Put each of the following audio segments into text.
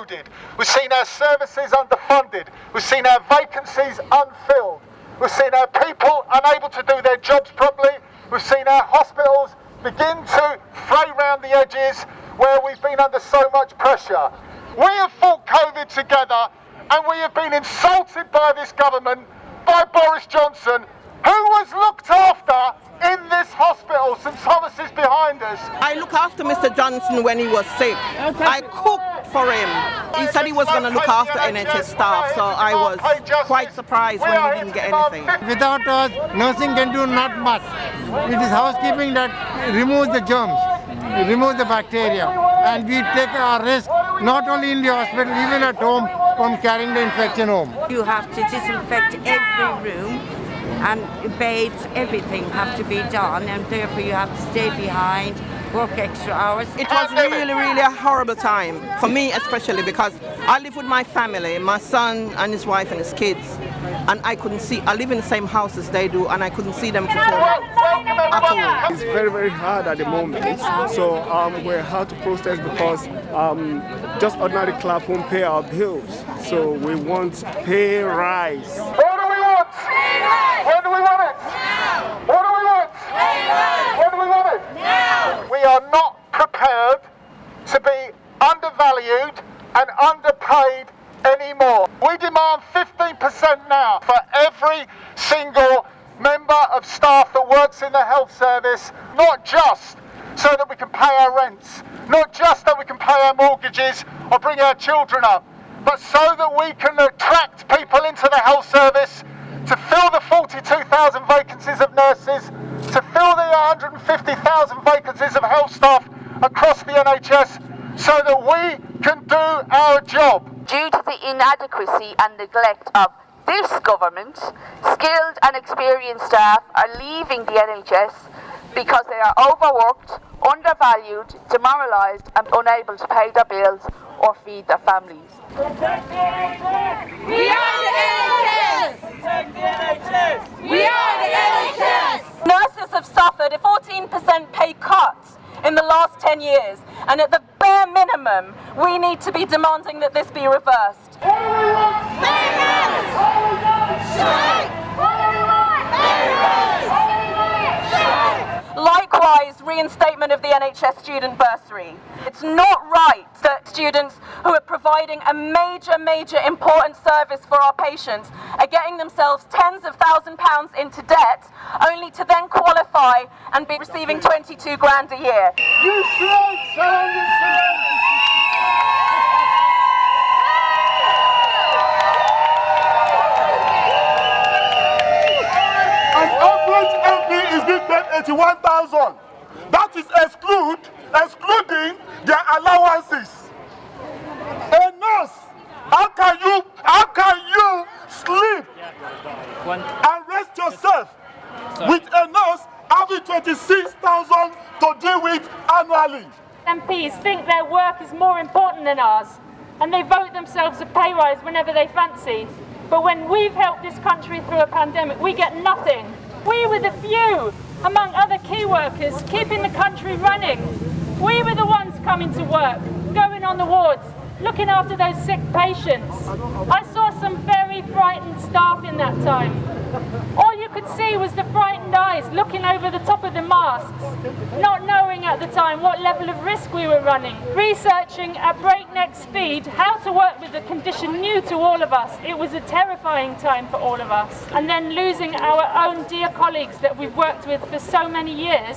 eroded. We've seen our services underfunded. We've seen our vacancies unfilled. We've seen our people unable to do their jobs properly. We've seen our hospitals begin to fray round the edges where we've been under so much pressure. We have fought COVID together and we have been insulted by this government, by Boris Johnson, who was looked after in this hospital. St Thomas is behind us. I look after Mr. Johnson when he was sick. I cooked for him. He said he was going to look after NHS staff, so I was quite surprised when he didn't get anything. Without us, nursing can do not much. It is housekeeping that removes the germs, removes the bacteria, and we take our risk not only in the hospital, even at home, from carrying the infection home. You have to disinfect every room and babes, everything have to be done and therefore you have to stay behind, work extra hours. It was really, really a horrible time, for me especially because I live with my family, my son and his wife and his kids, and I couldn't see, I live in the same house as they do and I couldn't see them for four at all. It's very, very hard at the moment, so um, we're hard to protest because um, just ordinary club won't pay our bills, so we want pay rise. What do we want? When do we want it? What do we want? When do we want it? We are not prepared to be undervalued and underpaid anymore. We demand 15% now for every single member of staff that works in the health service, not just so that we can pay our rents, not just that we can pay our mortgages or bring our children up, but so that we can attract people into the health service to fill the 42,000 vacancies of nurses, to fill the 150,000 vacancies of health staff across the NHS so that we can do our job. Due to the inadequacy and neglect of this government, skilled and experienced staff are leaving the NHS because they are overworked, undervalued, demoralised and unable to pay their bills or feed their families. Protect the NHS! We are the NHS! Protect the NHS! We are the NHS! Nurses have suffered a 14% pay cut in the last 10 years, and at the bare minimum, we need to be demanding that this be reversed. Reinstatement of the NHS student bursary. It's not right that students who are providing a major, major important service for our patients are getting themselves tens of thousand pounds into debt only to then qualify and be receiving 22 grand a year. You should MP is being paid 81,000. That is exclude, excluding their allowances. A nurse, how can you, how can you sleep and rest yourself with a nurse having 26,000 to deal with annually? MPs think their work is more important than ours and they vote themselves a pay rise whenever they fancy. But when we've helped this country through a pandemic, we get nothing. We were the few, among other key workers, keeping the country running. We were the ones coming to work, going on the wards, looking after those sick patients. I saw some very frightened staff in that time. All you could see was the frightened eyes looking over the top of the masks, not knowing at the time what level of risk we were running. Researching at breakneck speed how to work with a condition new to all of us. It was a terrifying time for all of us. And then losing our own dear colleagues that we've worked with for so many years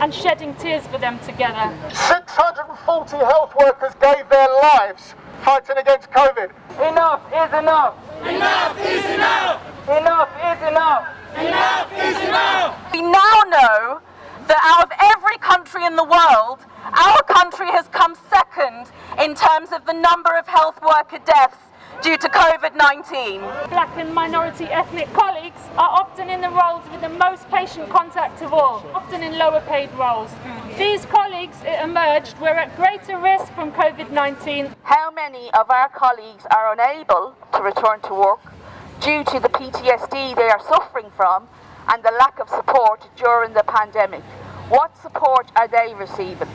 and shedding tears for them together. 640 health workers gave their lives fighting against COVID. Enough is enough. Enough is enough! Enough is enough. Enough is enough! We now know that out of every country in the world, our country has come second in terms of the number of health worker deaths due to COVID-19. Black and minority ethnic colleagues are often in the roles with the most patient contact of all, often in lower paid roles. These colleagues, it emerged, were at greater risk from COVID-19. How many of our colleagues are unable to return to work due to the PTSD they are suffering from and the lack of support during the pandemic? What support are they receiving?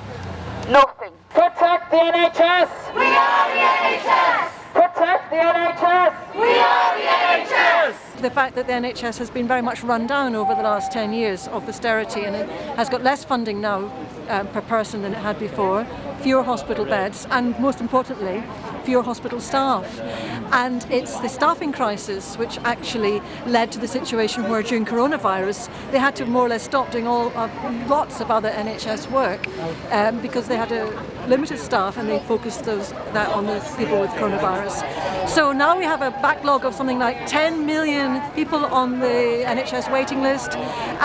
Nothing. Protect the NHS! We are the NHS! Protect the NHS! We are the NHS! The fact that the NHS has been very much run down over the last 10 years of austerity and it has got less funding now um, per person than it had before, fewer hospital beds, and most importantly, fewer hospital staff. And it's the staffing crisis which actually led to the situation where during coronavirus they had to more or less stop doing all uh, lots of other NHS work um, because they had a limited staff and they focused those, that on the people with coronavirus. So now we have a backlog of something like 10 million people on the NHS waiting list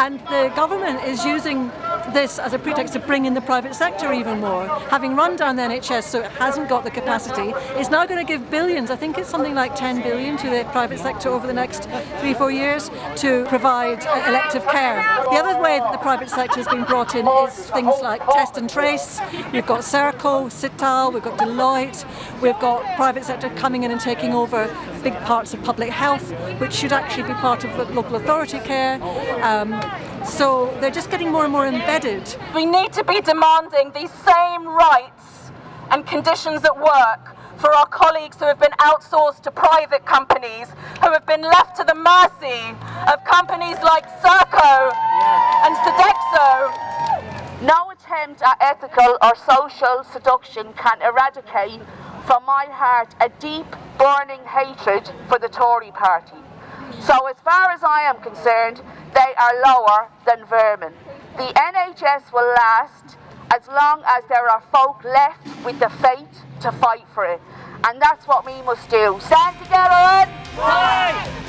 and the government is using this as a pretext to bring in the private sector even more. Having run down the NHS so it hasn't got the capacity, it's now going to give billions, I think it's something like 10 billion to the private sector over the next three, four years to provide uh, elective care. The other way that the private sector has been brought in is things like test and trace. We've got Serco, Sitel, we've got Deloitte, we've got private sector coming in and taking over big parts of public health, which should actually be part of local authority care. Um, so they're just getting more and more embedded. We need to be demanding these same rights and conditions at work for our colleagues who have been outsourced to private companies, who have been left to the mercy of companies like Serco and Sodexo. No attempt at ethical or social seduction can eradicate from my heart a deep, burning hatred for the Tory party. So as far as I am concerned, they are lower than vermin. The NHS will last as long as there are folk left with the faith to fight for it. And that's what we must do. Stand together and fight!